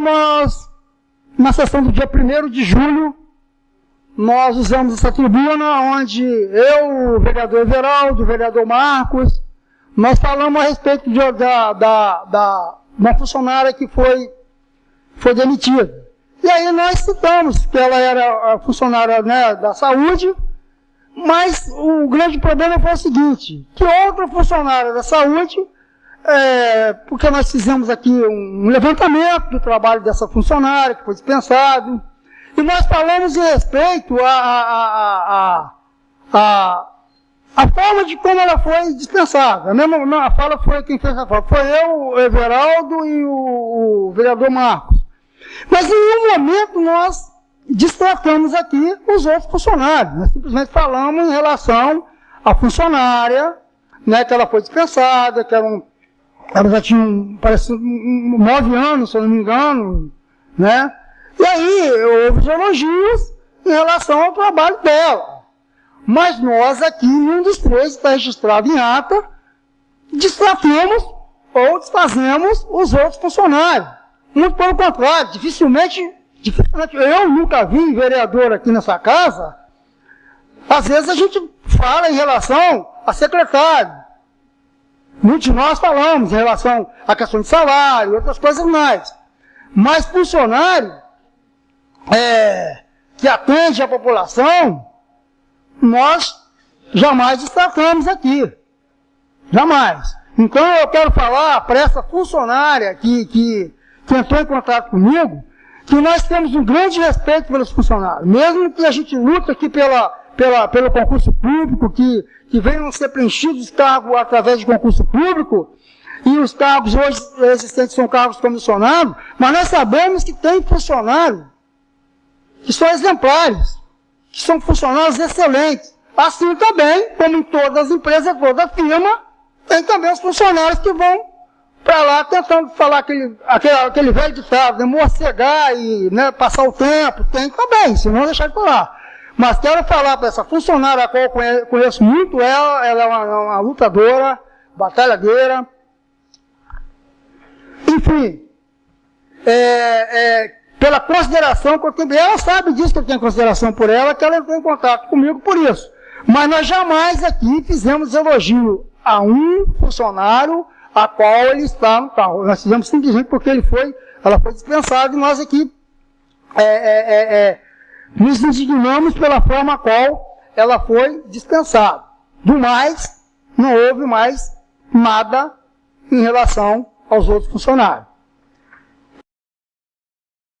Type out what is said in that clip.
Nós, na sessão do dia 1 de julho, nós usamos essa tribuna onde eu, o vereador Everaldo, o vereador Marcos, nós falamos a respeito de, da, da, da uma funcionária que foi, foi demitida. E aí nós citamos que ela era funcionária né, da saúde, mas o grande problema foi o seguinte, que outra funcionária da saúde, é, porque nós fizemos aqui um levantamento do trabalho dessa funcionária, que foi dispensado, e nós falamos em respeito a, a, a, a, a forma de como ela foi dispensada. A, mesma, a fala foi quem fez a fala. Foi eu, o Everaldo e o, o vereador Marcos. Mas em nenhum momento nós destratamos aqui os outros funcionários. Nós simplesmente falamos em relação à funcionária, né, que ela foi dispensada, que era um, ela já tinha, parece, nove anos, se eu não me engano, né? E aí houve os elogios em relação ao trabalho dela. Mas nós aqui, nenhum dos três está registrado em ata, destratamos ou desfazemos os outros funcionários. Muito pelo contrário, dificilmente, dificilmente, eu nunca vi vereador aqui nessa casa, às vezes a gente fala em relação a secretário. Muitos de nós falamos em relação à questão de salário, outras coisas mais. Mas funcionário é, que atende a população, nós jamais destacamos aqui. Jamais. Então eu quero falar para essa funcionária que, que que entrou em contato comigo, que nós temos um grande respeito pelos funcionários. Mesmo que a gente luta aqui pela, pela, pelo concurso público, que, que venham ser preenchidos os cargos através de concurso público, e os cargos hoje existentes são cargos comissionados, mas nós sabemos que tem funcionários que são exemplares, que são funcionários excelentes. Assim também, como em todas as empresas, toda firma, tem também os funcionários que vão para lá tentando falar aquele, aquele, aquele velho ditado, né, morcegar e né, passar o tempo, tem também, se não deixar de falar. Mas quero falar para essa funcionária a qual eu conheço muito, ela, ela é uma, uma lutadora, batalhadeira, enfim, é, é, pela consideração que eu tenho, ela sabe disso que eu tenho consideração por ela, que ela entrou em contato comigo por isso. Mas nós jamais aqui fizemos elogio a um funcionário a qual ele está no carro. Nós fizemos simplesmente porque ele foi, ela foi dispensada e nós aqui é, é, é, é, nos indignamos pela forma qual ela foi dispensada. Do mais, não houve mais nada em relação aos outros funcionários.